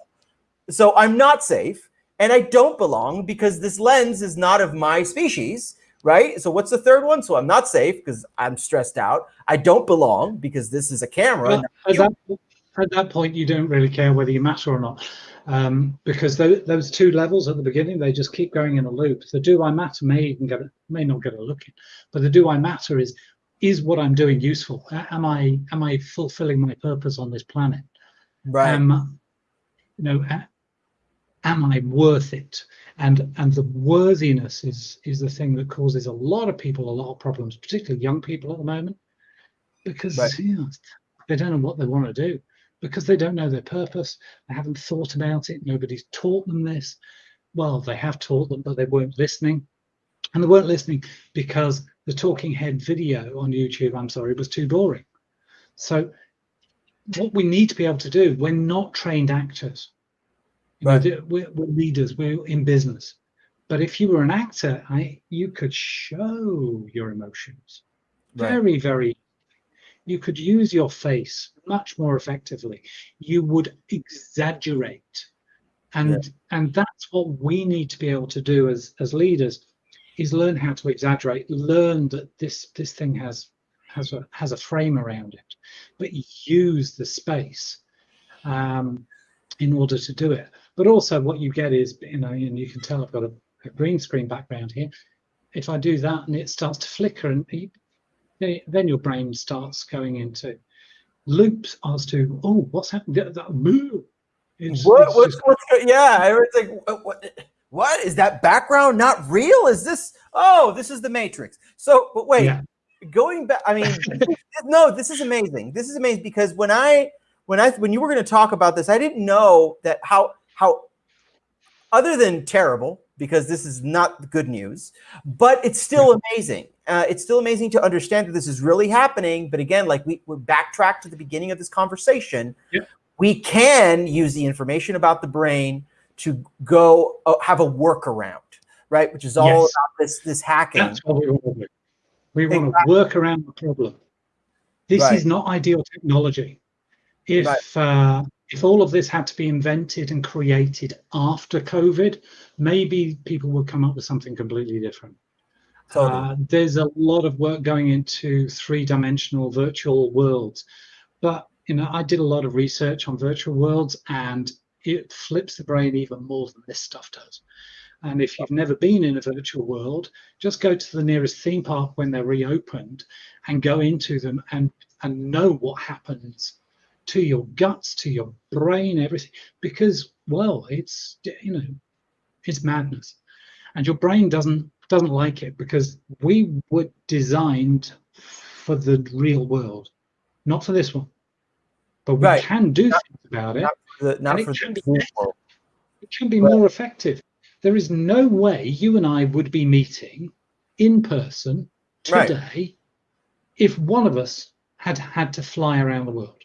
S1: So I'm not safe and I don't belong because this lens is not of my species, right? So what's the third one? So I'm not safe because I'm stressed out. I don't belong because this is a camera.
S2: At, that, at, that, point, you don't really care whether you matter or not. Um, because those, those two levels at the beginning, they just keep going in a loop. The do I matter may even get a, may not get a look in, but the do I matter is is what I'm doing useful? Am I am I fulfilling my purpose on this planet? Right. Um, you know, am I worth it? And and the worthiness is is the thing that causes a lot of people a lot of problems, particularly young people at the moment, because right. you know, they don't know what they want to do because they don't know their purpose. They haven't thought about it. Nobody's taught them this. Well, they have taught them, but they weren't listening. And they weren't listening because the talking head video on YouTube, I'm sorry, was too boring. So what we need to be able to do, we're not trained actors. Right. Know, we're, we're, leaders, we're in business. But if you were an actor, I, you could show your emotions right. very, very. You could use your face much more effectively. You would exaggerate. And, yeah. and that's what we need to be able to do as, as leaders is learn how to exaggerate, learn that this this thing has has a has a frame around it, but use the space um, in order to do it. But also, what you get is you know, and you can tell I've got a, a green screen background here. If I do that and it starts to flicker, and then your brain starts going into loops as to oh, what's happening? That, that,
S1: it's, what, it's what's, just, what's, yeah, it's like what, what what is that background not real? Is this, oh, this is the Matrix. So, but wait, yeah. going back, I mean, no, this is amazing. This is amazing because when I, when I, when you were going to talk about this, I didn't know that how, how, other than terrible, because this is not good news, but it's still amazing. Uh, it's still amazing to understand that this is really happening. But again, like we, we backtrack to the beginning of this conversation, yeah. we can use the information about the brain to go uh, have a workaround, right? Which is all yes. about this this hacking.
S2: That's what we want to do. We want exactly. to work around the problem. This right. is not ideal technology. If right. uh, if all of this had to be invented and created after COVID, maybe people would come up with something completely different. Totally. Uh, there's a lot of work going into three-dimensional virtual worlds, but you know, I did a lot of research on virtual worlds, and it flips the brain even more than this stuff does. And if you've never been in a virtual world, just go to the nearest theme park when they're reopened and go into them and, and know what happens to your guts, to your brain, everything. Because, well, it's, you know, it's madness. And your brain doesn't doesn't like it because we were designed for the real world, not for this one. But we right. can do not, things about it. Not the, not it, can be, it can be more effective there is no way you and I would be meeting in person today right. if one of us had had to fly around the world.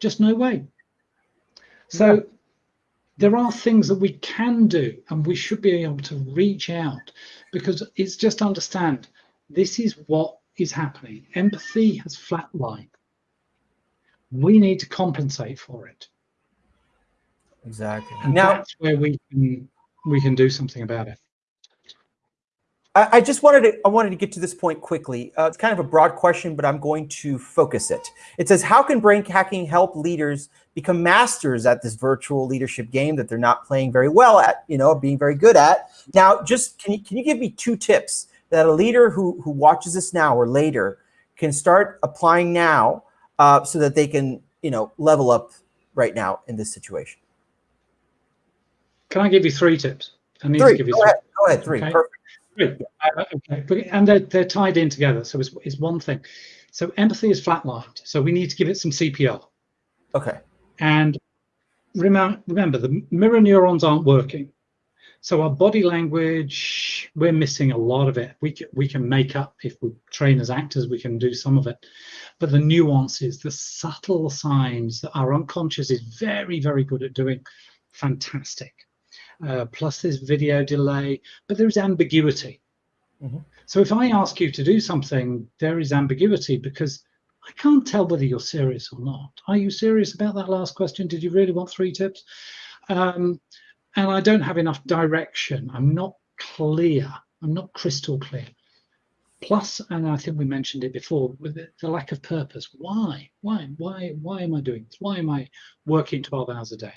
S2: Just no way. So yeah. there are things that we can do and we should be able to reach out because it's just understand this is what is happening. Empathy has flatlined. We need to compensate for it.
S1: Exactly.
S2: And now, that's where we can we can do something about it.
S1: I, just wanted to I wanted to get to this point quickly. Uh, it's kind of a broad question, but I'm going to focus it. It says, how can brain hacking help leaders become masters at this virtual leadership game that they're not playing very well at, you know, being very good at? Now, just can you can you give me two tips that a leader who who watches this now or later can start applying now uh, so that they can, you know, level up right now in this situation?
S2: Can I give you three tips?
S1: I need three. to give you go three. Ahead. Go ahead, three. Okay? Perfect.
S2: Three. Uh, okay. And they're, they're tied in together. So it's, it's one thing. So empathy is flatlined. So we need to give it some CPR.
S1: Okay.
S2: And remember, remember the mirror neurons aren't working. So our body language, we're missing a lot of it. We can, we can make up, if we train as actors, we can do some of it. But the nuances, the subtle signs that our unconscious is very, very good at doing, fantastic uh, plus this video delay, but there's ambiguity. Mm -hmm. So if I ask you to do something, there is ambiguity because I can't tell whether you're serious or not. Are you serious about that last question? Did you really want three tips? Um, and I don't have enough direction. I'm not clear. I'm not crystal clear. Plus, and I think we mentioned it before, with the, the lack of purpose. Why? Why? Why? Why am I doing this? Why am I working 12 hours a day?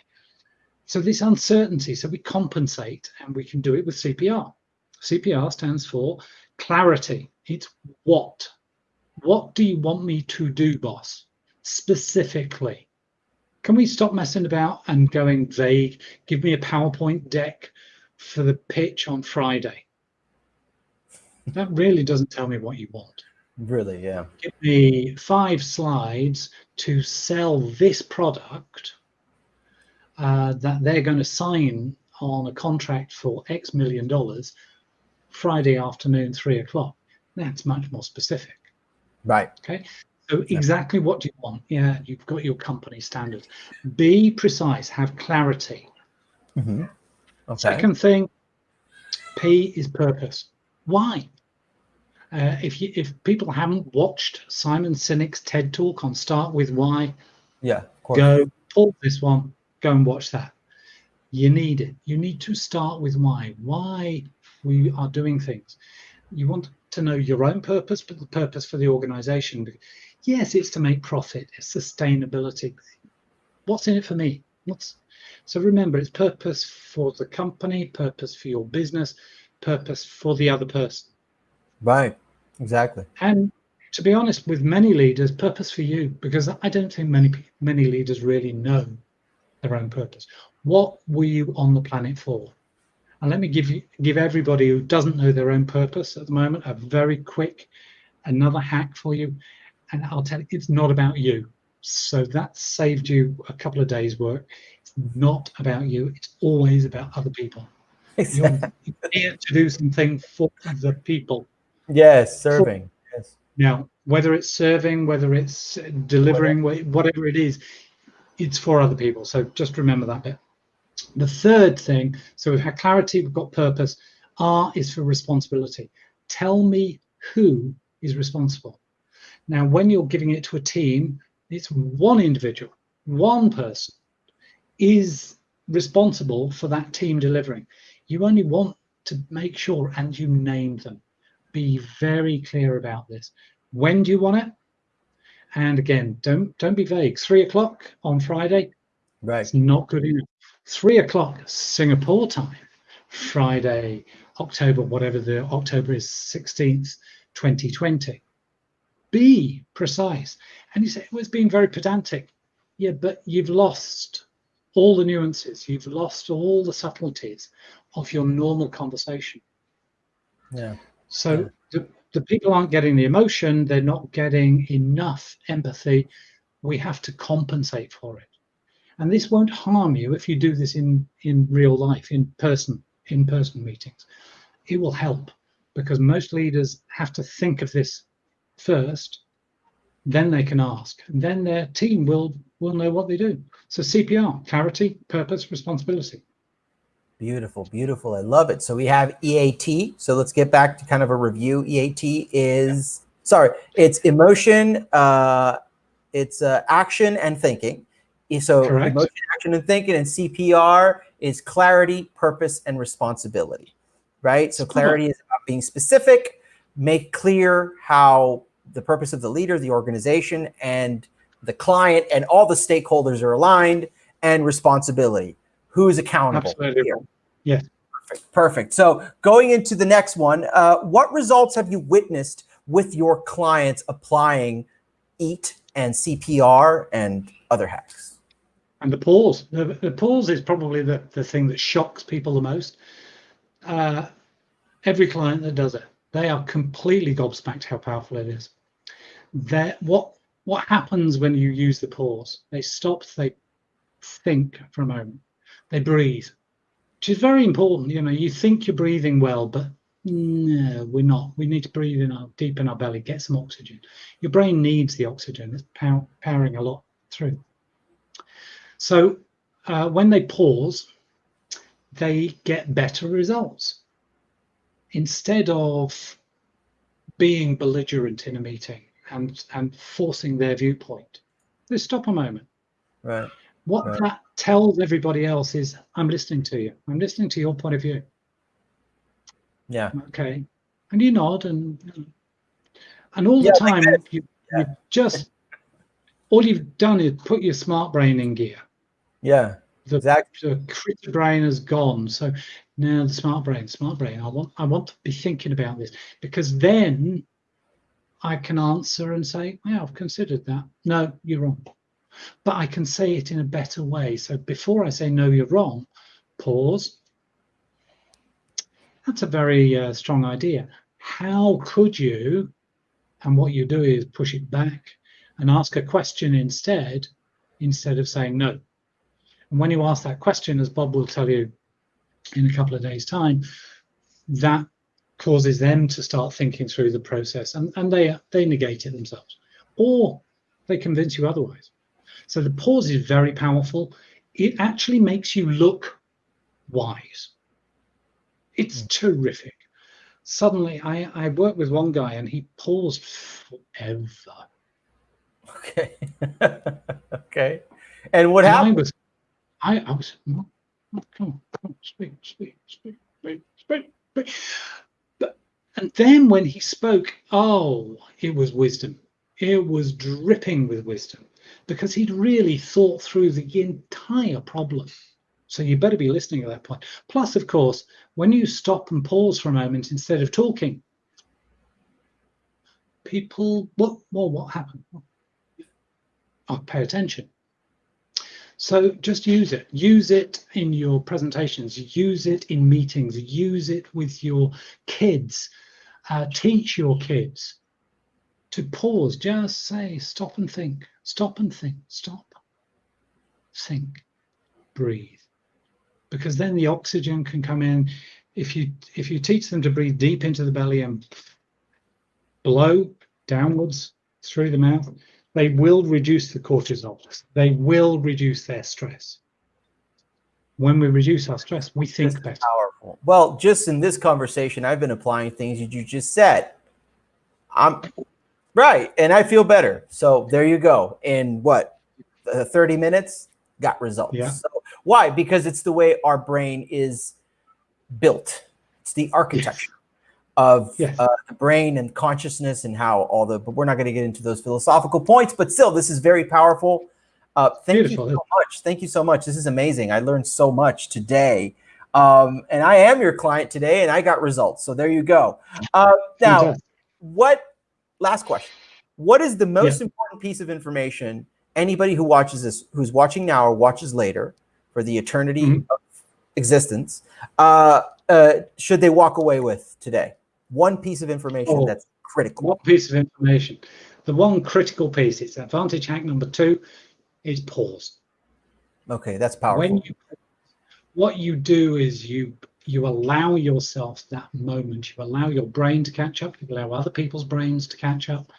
S2: So this uncertainty, so we compensate and we can do it with CPR. CPR stands for clarity. It's what. What do you want me to do, boss? Specifically. Can we stop messing about and going vague? Give me a PowerPoint deck for the pitch on Friday. That really doesn't tell me what you want.
S1: Really, yeah.
S2: Give me five slides to sell this product uh, that they're going to sign on a contract for X million dollars Friday afternoon, three o'clock. That's much more specific.
S1: Right.
S2: Okay. So exactly what do you want? Yeah, you've got your company standards. Be precise, have clarity. Mm -hmm. okay. Second thing, P is purpose. Why? Uh, if you if people haven't watched Simon Sinek's TED talk on Start with Why,
S1: yeah,
S2: go pull this one, go and watch that. You need it. You need to start with why. Why we are doing things. You want to know your own purpose, but the purpose for the organization. Yes, it's to make profit, it's sustainability. What's in it for me? What's so remember it's purpose for the company, purpose for your business, purpose for the other person.
S1: Right. Exactly.
S2: And to be honest, with many leaders, purpose for you, because I don't think many many leaders really know their own purpose. What were you on the planet for? And let me give you give everybody who doesn't know their own purpose at the moment a very quick another hack for you. And I'll tell you, it's not about you. So that saved you a couple of days work. It's not about you. It's always about other people. You're here to do something for the people.
S1: Yes, serving. For, yes.
S2: Now, whether it's serving, whether it's delivering, whatever it is, it's for other people. So just remember that bit. The third thing, so we've had clarity, we've got purpose. R is for responsibility. Tell me who is responsible. Now, when you're giving it to a team, it's one individual, one person. is responsible for that team delivering. You only want to make sure and you name them. Be very clear about this. When do you want it? And again, don't don't be vague. Three o'clock on Friday.
S1: Right.
S2: It's not good enough. Three o'clock Singapore time, Friday, October, whatever the October is, 16th, 2020. Be precise. And you say, well, it's being very pedantic. Yeah, but you've lost all the nuances, you've lost all the subtleties of your normal conversation.
S1: Yeah.
S2: So
S1: Yeah.
S2: The, people aren't getting the emotion, they're not getting enough empathy. We have to compensate for it. And this won't harm you if you do this in, in real life, in person, in person meetings. It will help because most leaders have to think of this first, then they can ask, and then their team will will know what they do. So CPR, clarity, purpose, responsibility.
S1: Beautiful, beautiful. I love it. So we have EAT. So let's get back to kind of a review. EAT is sorry, it's emotion, uh, it's uh, action and thinking. So
S2: Correct.
S1: emotion, action, and thinking, and CPR is clarity, purpose, and responsibility. Right. So clarity is about being specific, make clear how the purpose of the leader, the organization, and the client and all the stakeholders are aligned, and responsibility. Who's accountable?
S2: Absolutely.
S1: here? Perfect. Perfect. So going into the next one, uh, what results have you witnessed with your clients applying EAT and CPR and other hacks?
S2: And the pause. The, the pause is probably the, the thing that shocks people the most. Uh, every client that does it, they are completely gobsmacked how powerful it is. That what what happens when you use the pause? They stop, they think for a moment, they breathe, which is very important. You know, you think you're breathing well, but no, we're not. We need to breathe in our deep in our belly, get some oxygen. Your brain needs the oxygen. It's pow- powering a lot through. So uh, when they pause, they get better results. Instead of being belligerent in a meeting and, and forcing their viewpoint, they stop a moment.
S1: Right.
S2: What that tells everybody else is, I'm listening to you. I'm listening to your point of view.
S1: Yeah.
S2: Okay. And you nod and and all the
S1: Yeah, like
S2: time you,
S1: Yeah.
S2: you just all you've done is put your smart brain in gear.
S1: Yeah.
S2: The,
S1: Exactly.
S2: the critter brain is gone. So now the smart brain, smart brain. I want I want to be thinking about this because then I can answer and say, yeah, I've considered that. No, you're wrong. But I can say it in a better way. So before I say no, you're wrong, pause. That's a very uh, strong idea. How could you? And what you do is push it back and ask a question instead, instead of saying no. And when you ask that question, as Bob will tell you in a couple of days' time, that causes them to start thinking through the process and, and they they negate it themselves. Or they convince you otherwise. So the pause is very powerful. It actually makes you look wise. It's terrific. Suddenly, I, I worked with one guy and he paused forever.
S1: Okay. okay. And what
S2: And I
S1: happened?
S2: was, I, I was, "Mm, mm, come on, come on, speak, speak, speak, speak, speak, speak. But, and then when he spoke, oh, it was wisdom. It was dripping with wisdom because he'd really thought through the entire problem. So you better be listening at that point. Plus, of course, when you stop and pause for a moment instead of talking, people, what, well, what happened? Oh, pay attention. So just use it. Use it in your presentations. Use it in meetings. Use it with your kids. Uh, teach your kids to pause. Just say, stop and think. Stop and think. Stop. Think. Breathe. Because then the oxygen can come in. If you if you teach them to breathe deep into the belly and blow downwards through the mouth, they will reduce the cortisol. They will reduce their stress. When we reduce our stress, we think better.
S1: powerful. Well, just in this conversation, I've been applying things that you just said. I'm right, and I feel better. So there you go. In what, uh, 30 minutes, got results.
S2: Yeah.
S1: So Why? Because it's the way our brain is built. It's the architecture yes. of yes. Uh, the brain and consciousness and how all the. But we're not going to get into those philosophical points. But still, this is very powerful. Uh, thank Beautiful. you so much. Thank you so much. This is amazing. I learned so much today. Um, and I am your client today, and I got results. So there you go. Uh, now, what? Last question. What is the most yeah. important piece of information anybody who watches this, who's watching now or watches later, for the eternity mm-hmm. of existence, uh, uh, should they walk away with today? One piece of information oh, that's critical.
S2: One piece of information. The one critical piece. It's advantage hack number two. Is pause.
S1: Okay, that's powerful.
S2: When you what you do is you you allow yourself that moment. You allow your brain to catch up. You allow other people's brains to catch up.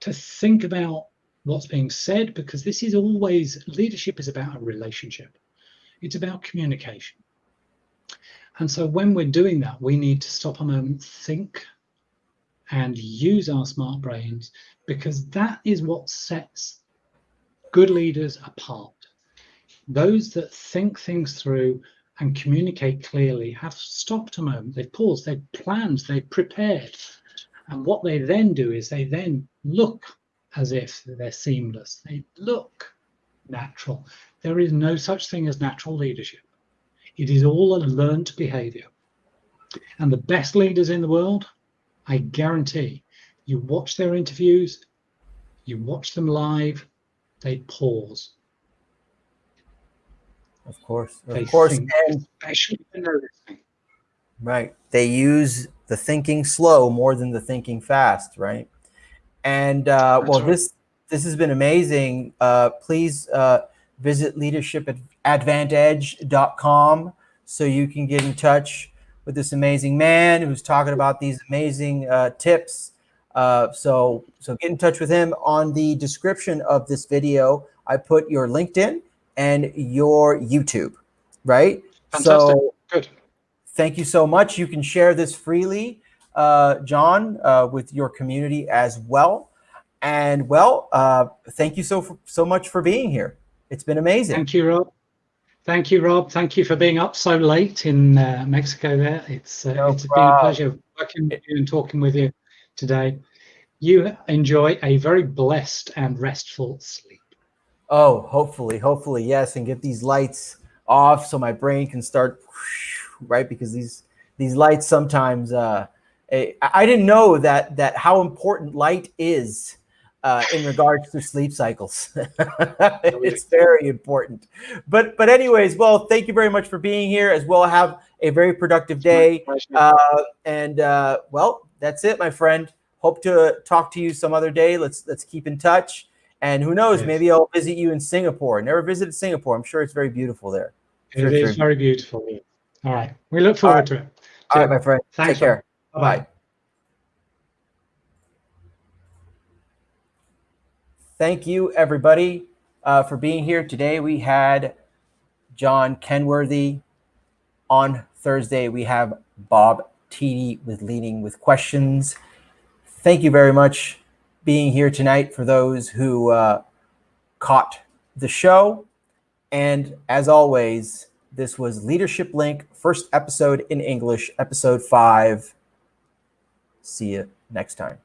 S2: To think about what's being said because this is always leadership is about a relationship. It's about communication. And so when we're doing that we need to stop a moment think and use our smart brains because that is what sets good leaders apart. Those that think things through and communicate clearly have stopped a moment, they've paused, they've planned, they've prepared. And what they then do is they then look as if they're seamless. They look natural. There is no such thing as natural leadership. It is all a learned behavior. And the best leaders in the world, I guarantee, you watch their interviews, you watch them live, they pause.
S1: Of course, of they course, and right. They use the thinking slow more than the thinking fast, right? And uh, well, right. this this has been amazing. Uh, please uh, visit leadership at advantage.com so you can get in touch with this amazing man who's talking about these amazing uh, tips. Uh, so so get in touch with him on the description of this video. I put your LinkedIn and your YouTube, right?
S2: Fantastic. So Good.
S1: Thank you so much. You can share this freely, uh, John, uh, with your community as well. And well, uh, thank you so so much for being here. It's been amazing.
S2: Thank you, Rob. Thank you, Rob. Thank you for being up so late in uh, Mexico. There, it's uh, no it's problem. been a pleasure working with you and talking with you today. You enjoy a very blessed and restful sleep.
S1: Oh, hopefully, hopefully, yes, and get these lights off so my brain can start right because these these lights sometimes uh, I didn't know that that how important light is uh, in regards to sleep cycles. it's very important. But but anyways, well, thank you very much for being here as well. Have a very productive day. Uh, and uh, well, that's it, my friend. Hope to talk to you some other day. Let's let's keep in touch. And who knows, yes. maybe I'll visit you in Singapore. Never visited Singapore. I'm sure it's very beautiful there.
S2: Sure it is very beautiful. All right. We look forward right. to it.
S1: All right, my friend. Thanks, Take care. Bye. Bye. Thank you, everybody, uh, for being here today. We had John Kenworthy. On Thursday, we have Bob Tiede with Leading with Questions. Thank you very much being here tonight for those who uh, caught the show. And as always, this was Leadership Link, first episode in English, episode five. See you next time.